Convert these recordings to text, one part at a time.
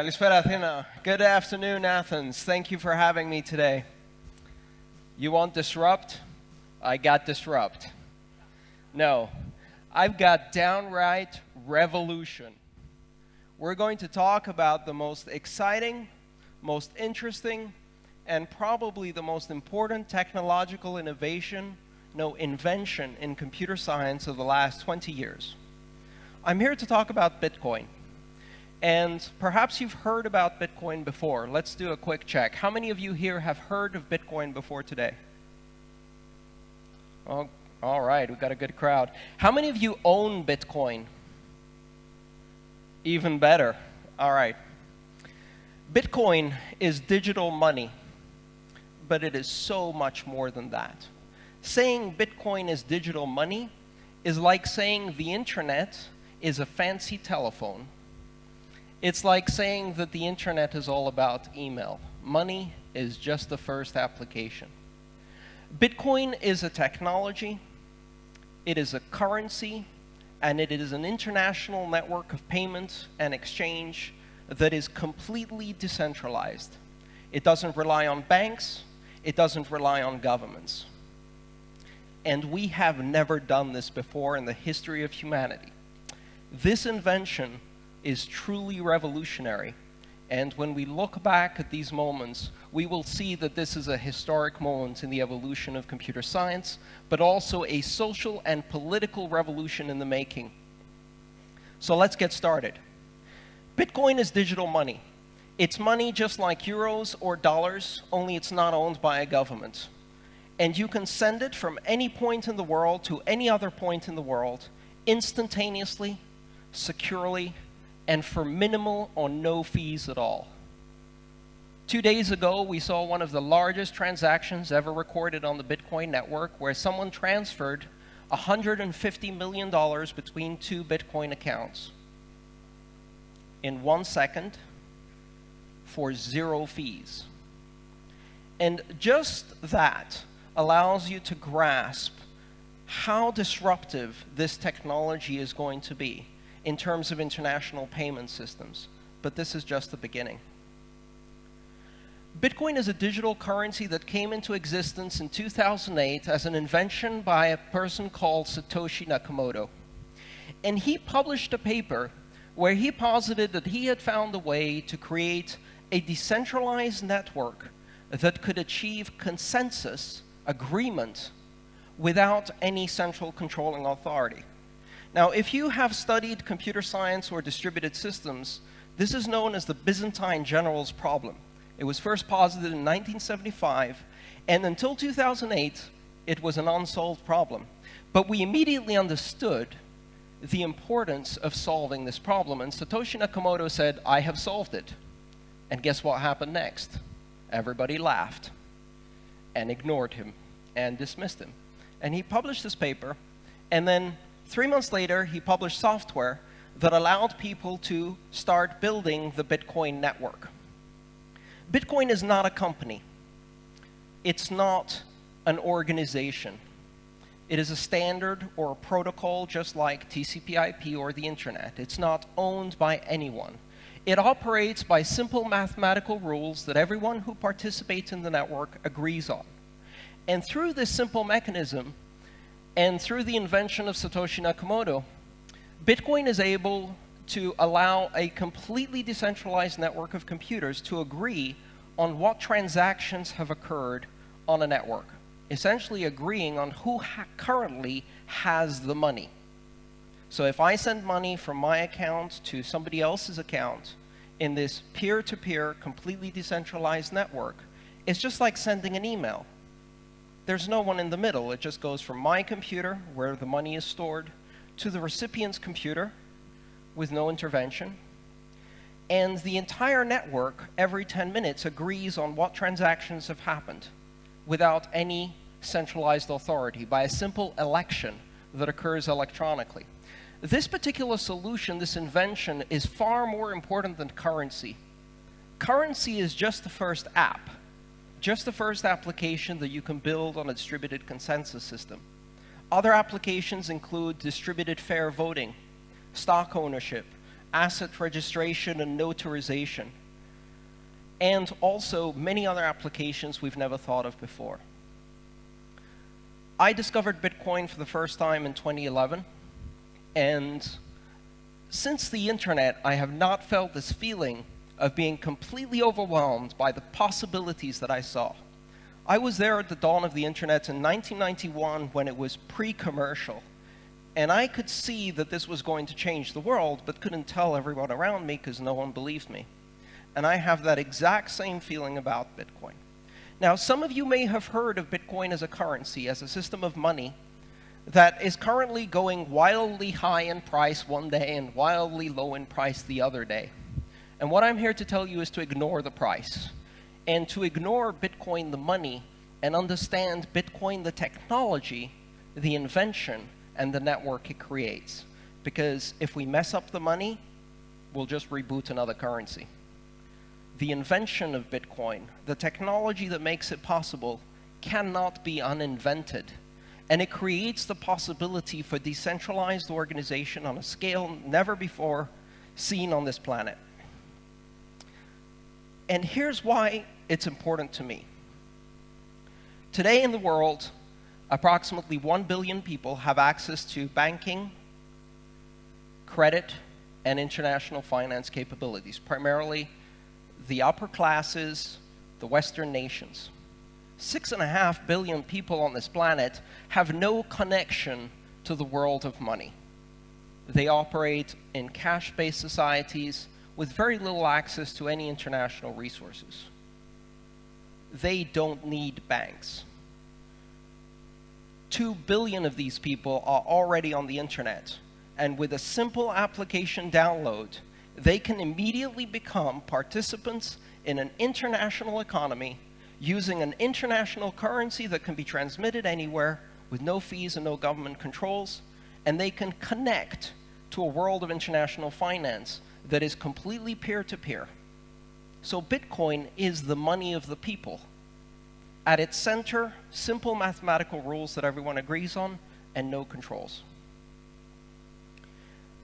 Athena. Good afternoon, Athens. Thank you for having me today. You want disrupt? I got disrupt. No, I've got downright revolution. We're going to talk about the most exciting, most interesting, and probably the most important technological innovation, no, invention in computer science of the last 20 years. I'm here to talk about Bitcoin. And perhaps you've heard about Bitcoin before. Let's do a quick check. How many of you here have heard of Bitcoin before today? Oh, all right, we've got a good crowd. How many of you own Bitcoin? Even better. All right. Bitcoin is digital money, but it is so much more than that. Saying Bitcoin is digital money is like saying the internet is a fancy telephone it's like saying that the internet is all about email. Money is just the first application. Bitcoin is a technology, it is a currency, and it is an international network of payments and exchange that is completely decentralized. It doesn't rely on banks, it doesn't rely on governments. And we have never done this before in the history of humanity. This invention is truly revolutionary. And when we look back at these moments, we will see that this is a historic moment in the evolution of computer science, but also a social and political revolution in the making. So let's get started. Bitcoin is digital money. It's money just like euros or dollars, only it's not owned by a government. And you can send it from any point in the world to any other point in the world instantaneously, securely, and for minimal or no fees at all. Two days ago, we saw one of the largest transactions ever recorded on the Bitcoin network where someone transferred $150 million between two Bitcoin accounts in one second for zero fees. And just that allows you to grasp how disruptive this technology is going to be in terms of international payment systems, but this is just the beginning. Bitcoin is a digital currency that came into existence in 2008 as an invention by a person called Satoshi Nakamoto. And he published a paper where he posited that he had found a way to create a decentralized network that could achieve consensus, agreement, without any central controlling authority. Now, if you have studied computer science or distributed systems, this is known as the Byzantine generals problem. It was first posited in 1975, and until 2008, it was an unsolved problem. But we immediately understood the importance of solving this problem, and Satoshi Nakamoto said, I have solved it. And guess what happened next? Everybody laughed and ignored him and dismissed him. And he published this paper, and then Three months later, he published software that allowed people to start building the Bitcoin network. Bitcoin is not a company. It's not an organization. It is a standard or a protocol just like TCP IP or the internet. It's not owned by anyone. It operates by simple mathematical rules that everyone who participates in the network agrees on. And through this simple mechanism, and through the invention of Satoshi Nakamoto, Bitcoin is able to allow a completely decentralized network of computers to agree on what transactions have occurred on a network, essentially agreeing on who ha currently has the money. So if I send money from my account to somebody else's account in this peer-to-peer, -peer, completely decentralized network, it's just like sending an email there's no one in the middle. It just goes from my computer, where the money is stored, to the recipient's computer with no intervention. And the entire network, every 10 minutes, agrees on what transactions have happened without any centralized authority by a simple election that occurs electronically. This particular solution, this invention, is far more important than currency. Currency is just the first app just the first application that you can build on a distributed consensus system. Other applications include distributed fair voting, stock ownership, asset registration and notarization, and also many other applications we've never thought of before. I discovered Bitcoin for the first time in 2011, and since the internet, I have not felt this feeling of being completely overwhelmed by the possibilities that I saw. I was there at the dawn of the internet in 1991 when it was pre-commercial, and I could see that this was going to change the world, but couldn't tell everyone around me because no one believed me. And I have that exact same feeling about Bitcoin. Now, some of you may have heard of Bitcoin as a currency, as a system of money that is currently going wildly high in price one day and wildly low in price the other day. And what I'm here to tell you is to ignore the price and to ignore Bitcoin the money and understand Bitcoin the technology, the invention, and the network it creates. Because if we mess up the money, we'll just reboot another currency. The invention of Bitcoin, the technology that makes it possible, cannot be uninvented and it creates the possibility for decentralized organization on a scale never before seen on this planet. And here's why it's important to me. Today in the world, approximately 1 billion people have access to banking, credit, and international finance capabilities, primarily the upper classes, the Western nations six and a half billion people on this planet have no connection to the world of money. They operate in cash-based societies with very little access to any international resources. They don't need banks. Two billion of these people are already on the internet, and with a simple application download, they can immediately become participants in an international economy using an international currency that can be transmitted anywhere with no fees and no government controls, and they can connect to a world of international finance that is completely peer-to-peer. -peer. So Bitcoin is the money of the people. At its center, simple mathematical rules that everyone agrees on and no controls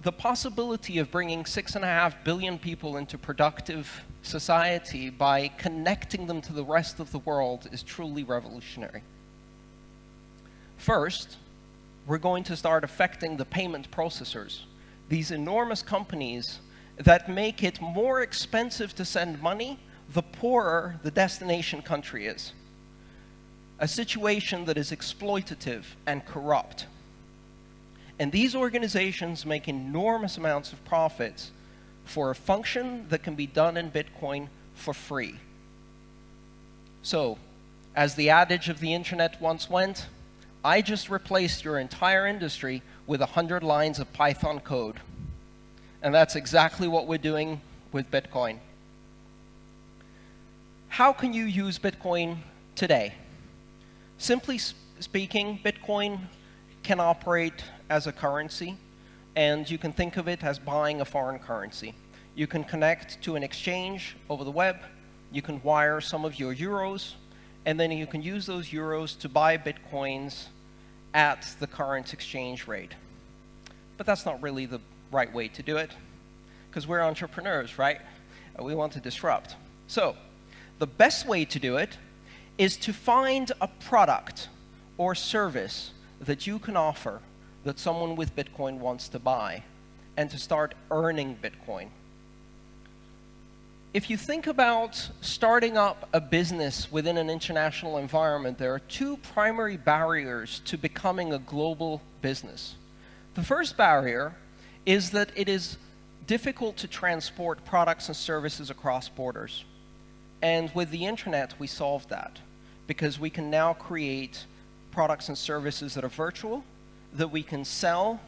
the possibility of bringing six and a half billion people into productive society by connecting them to the rest of the world is truly revolutionary. First, we're going to start affecting the payment processors, these enormous companies that make it more expensive to send money the poorer the destination country is. A situation that is exploitative and corrupt. And these organizations make enormous amounts of profits for a function that can be done in Bitcoin for free. So, as the adage of the internet once went, I just replaced your entire industry with 100 lines of Python code. And that's exactly what we're doing with Bitcoin. How can you use Bitcoin today? Simply speaking, Bitcoin can operate as a currency, and you can think of it as buying a foreign currency. You can connect to an exchange over the web, you can wire some of your euros, and then you can use those euros to buy bitcoins at the current exchange rate. But that's not really the right way to do it, because we're entrepreneurs, right? We want to disrupt. So, the best way to do it is to find a product or service that you can offer that someone with Bitcoin wants to buy and to start earning Bitcoin. If you think about starting up a business within an international environment, there are two primary barriers to becoming a global business. The first barrier is that it is difficult to transport products and services across borders. And with the internet, we solved that because we can now create products and services that are virtual, that we can sell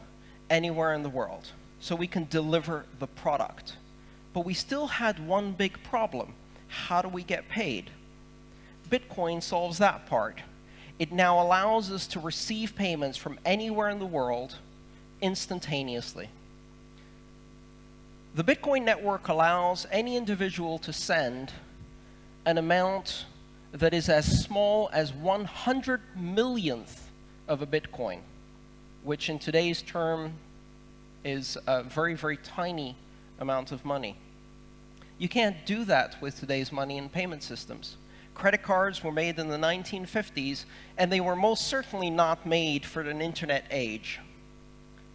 anywhere in the world. So we can deliver the product. But we still had one big problem. How do we get paid? Bitcoin solves that part. It now allows us to receive payments from anywhere in the world instantaneously. The Bitcoin network allows any individual to send an amount that is as small as 100 millionth of a Bitcoin, which in today's term is a very, very tiny amount of money. You can't do that with today's money and payment systems. Credit cards were made in the 1950s, and they were most certainly not made for an internet age.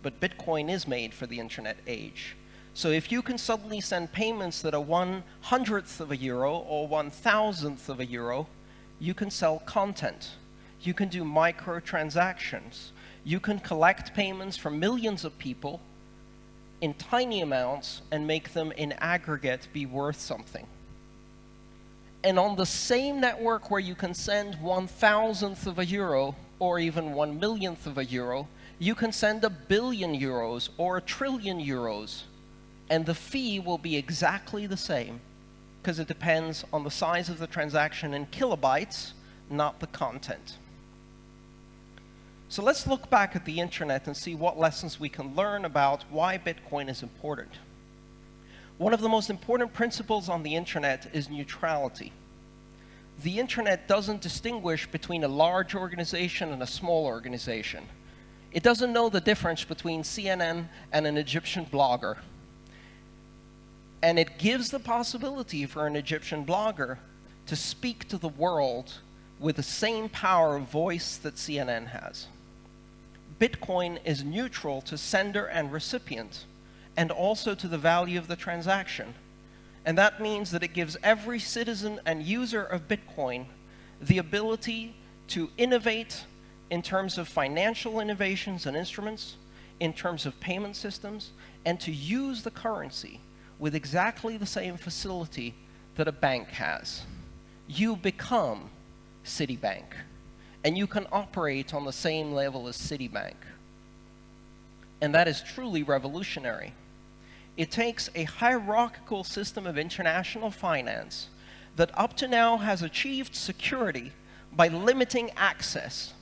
But Bitcoin is made for the internet age. So if you can suddenly send payments that are one hundredth of a euro or one thousandth of a euro, you can sell content. You can do microtransactions. You can collect payments from millions of people in tiny amounts and make them in aggregate be worth something. And on the same network where you can send one thousandth of a euro or even one millionth of a euro, you can send a billion euros or a trillion euros. And the fee will be exactly the same because it depends on the size of the transaction in kilobytes, not the content. So let's look back at the internet and see what lessons we can learn about why Bitcoin is important. One of the most important principles on the internet is neutrality. The internet doesn't distinguish between a large organization and a small organization. It doesn't know the difference between CNN and an Egyptian blogger. And it gives the possibility for an Egyptian blogger to speak to the world with the same power of voice that CNN has. Bitcoin is neutral to sender and recipient, and also to the value of the transaction. And that means that it gives every citizen and user of Bitcoin the ability to innovate in terms of financial innovations and instruments, in terms of payment systems, and to use the currency with exactly the same facility that a bank has. You become Citibank and you can operate on the same level as Citibank. And that is truly revolutionary. It takes a hierarchical system of international finance that up to now has achieved security by limiting access,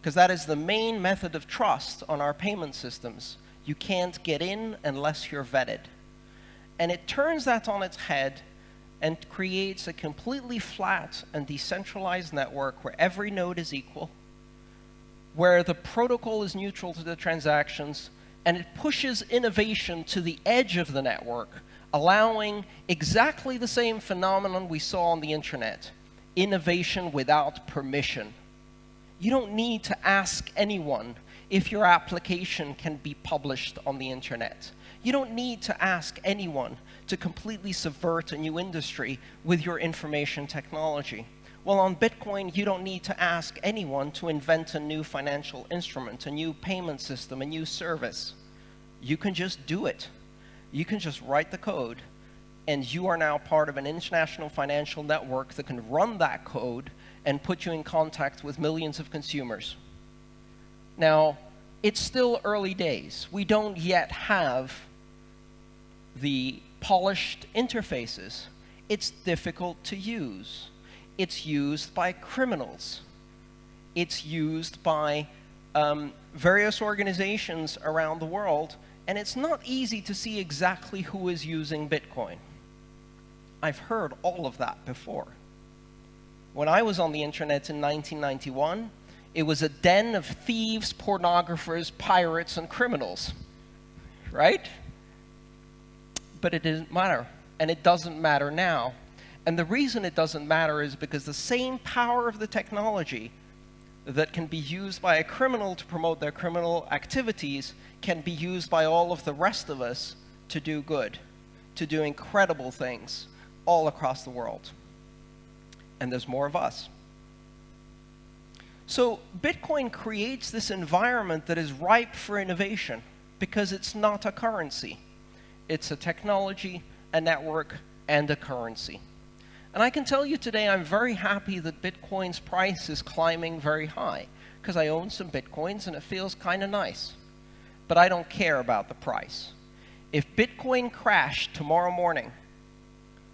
because that is the main method of trust on our payment systems. You can't get in unless you're vetted. And it turns that on its head and creates a completely flat and decentralized network where every node is equal, where the protocol is neutral to the transactions, and it pushes innovation to the edge of the network, allowing exactly the same phenomenon we saw on the internet, innovation without permission. You don't need to ask anyone if your application can be published on the internet. You don't need to ask anyone to completely subvert a new industry with your information technology. Well, on Bitcoin, you don't need to ask anyone to invent a new financial instrument, a new payment system, a new service. You can just do it. You can just write the code, and you are now part of an international financial network that can run that code and put you in contact with millions of consumers. Now, it's still early days. We don't yet have the polished interfaces. It's difficult to use. It's used by criminals. It's used by um, various organizations around the world, and it's not easy to see exactly who is using Bitcoin. I've heard all of that before. When I was on the internet in 1991, it was a den of thieves, pornographers, pirates, and criminals, right? but it didn't matter. And it doesn't matter now. And the reason it doesn't matter is because the same power of the technology that can be used by a criminal to promote their criminal activities can be used by all of the rest of us to do good, to do incredible things all across the world. And there's more of us. So Bitcoin creates this environment that is ripe for innovation because it's not a currency. It's a technology, a network, and a currency. And I can tell you today I'm very happy that Bitcoin's price is climbing very high because I own some Bitcoins and it feels kind of nice. But I don't care about the price. If Bitcoin crashed tomorrow morning,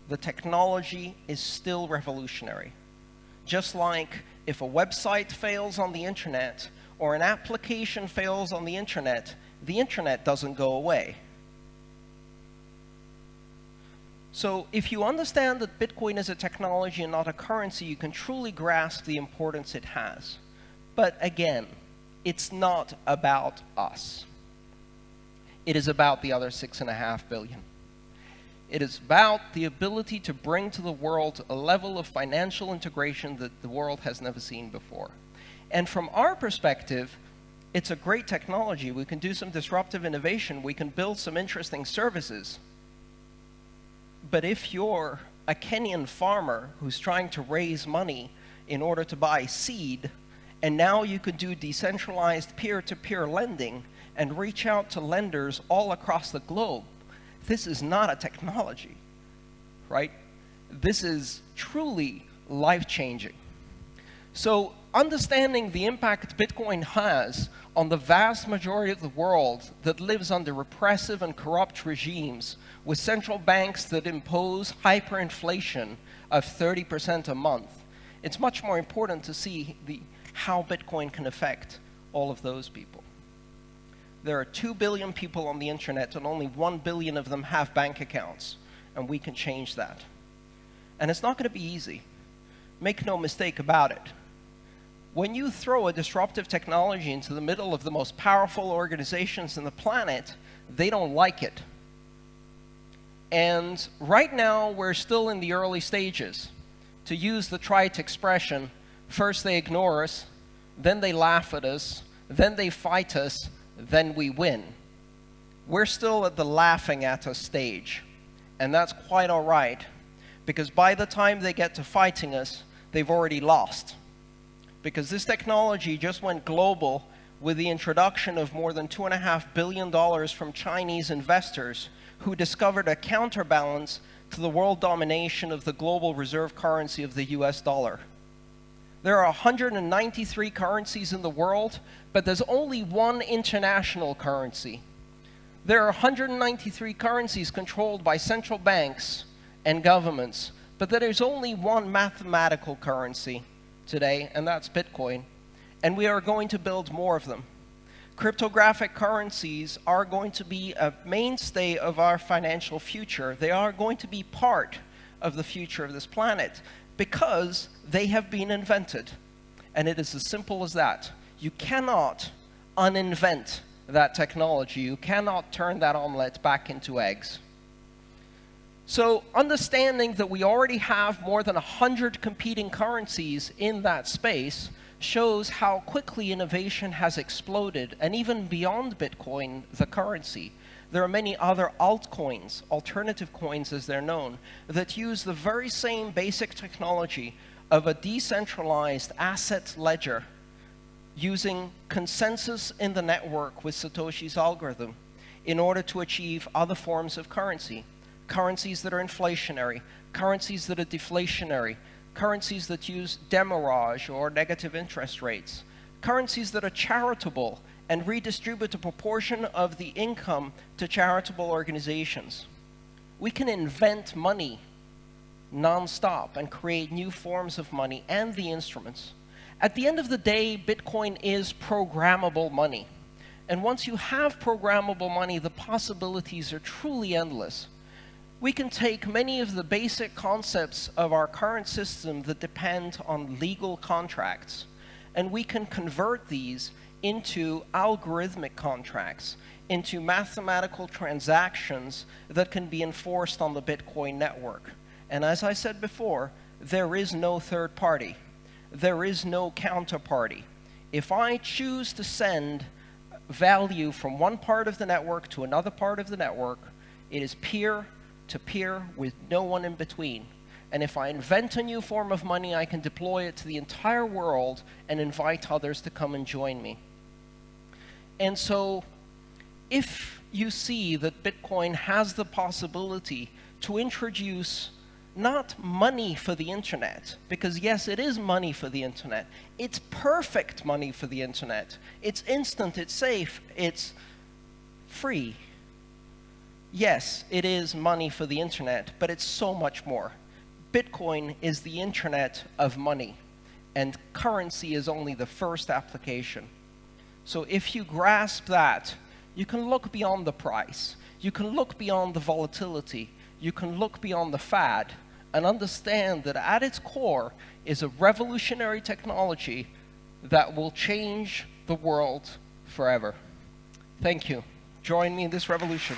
the technology is still revolutionary. Just like if a website fails on the internet or an application fails on the internet, the internet doesn't go away. So if you understand that Bitcoin is a technology and not a currency, you can truly grasp the importance it has. But again, it's not about us. It is about the other six and a half billion. It is about the ability to bring to the world a level of financial integration that the world has never seen before. And from our perspective, it's a great technology. We can do some disruptive innovation. We can build some interesting services. But if you're a Kenyan farmer who's trying to raise money in order to buy seed, and now you could do decentralized peer-to-peer -peer lending and reach out to lenders all across the globe, this is not a technology, right? This is truly life-changing. So understanding the impact Bitcoin has on the vast majority of the world that lives under repressive and corrupt regimes with central banks that impose hyperinflation of 30% a month, it's much more important to see the, how Bitcoin can affect all of those people. There are 2 billion people on the internet and only 1 billion of them have bank accounts, and we can change that. And it's not going to be easy. Make no mistake about it. When you throw a disruptive technology into the middle of the most powerful organizations in the planet, they don't like it. And right now, we're still in the early stages. To use the trite expression, first they ignore us, then they laugh at us, then they fight us, then we win. We're still at the laughing at us stage, and that's quite all right, because by the time they get to fighting us, they've already lost. Because this technology just went global with the introduction of more than $2.5 billion from Chinese investors who discovered a counterbalance to the world domination of the global reserve currency of the US dollar. There are 193 currencies in the world, but there's only one international currency. There are 193 currencies controlled by central banks and governments, but there is only one mathematical currency today, and that's Bitcoin. And we are going to build more of them. Cryptographic currencies are going to be a mainstay of our financial future. They are going to be part of the future of this planet because they have been invented. And it is as simple as that. You cannot uninvent that technology. You cannot turn that omelet back into eggs. So understanding that we already have more than 100 competing currencies in that space shows how quickly innovation has exploded, and even beyond Bitcoin, the currency. There are many other altcoins, alternative coins as they're known, that use the very same basic technology of a decentralized asset ledger using consensus in the network with Satoshi's algorithm in order to achieve other forms of currency. Currencies that are inflationary, currencies that are deflationary, currencies that use demurrage or negative interest rates, currencies that are charitable and redistribute a proportion of the income to charitable organizations. We can invent money nonstop and create new forms of money and the instruments. At the end of the day, Bitcoin is programmable money. And once you have programmable money, the possibilities are truly endless. We can take many of the basic concepts of our current system that depend on legal contracts, and we can convert these into algorithmic contracts, into mathematical transactions that can be enforced on the Bitcoin network. And as I said before, there is no third party. There is no counterparty. If I choose to send value from one part of the network to another part of the network, it is peer to peer with no one in between. And if I invent a new form of money, I can deploy it to the entire world and invite others to come and join me. And so if you see that Bitcoin has the possibility to introduce not money for the internet, because yes, it is money for the internet. It's perfect money for the internet. It's instant, it's safe, it's free. Yes, it is money for the internet, but it's so much more. Bitcoin is the internet of money, and currency is only the first application. So if you grasp that, you can look beyond the price. You can look beyond the volatility. You can look beyond the fad and understand that at its core is a revolutionary technology that will change the world forever. Thank you. Join me in this revolution.